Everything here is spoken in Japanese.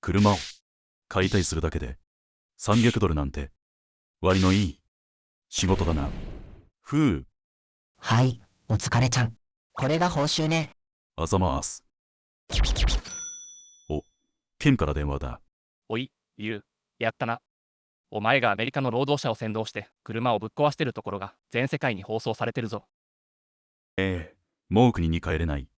車を解体するだけで300ドルなんて割のいい仕事だな。ふう、はい、お疲れちゃん。これが報酬ね。あざます。お、ケンから電話だ。おい、ユう、やったな。お前がアメリカの労働者を先導して車をぶっ壊してるところが全世界に放送されてるぞ。ええ、もう国に帰れない。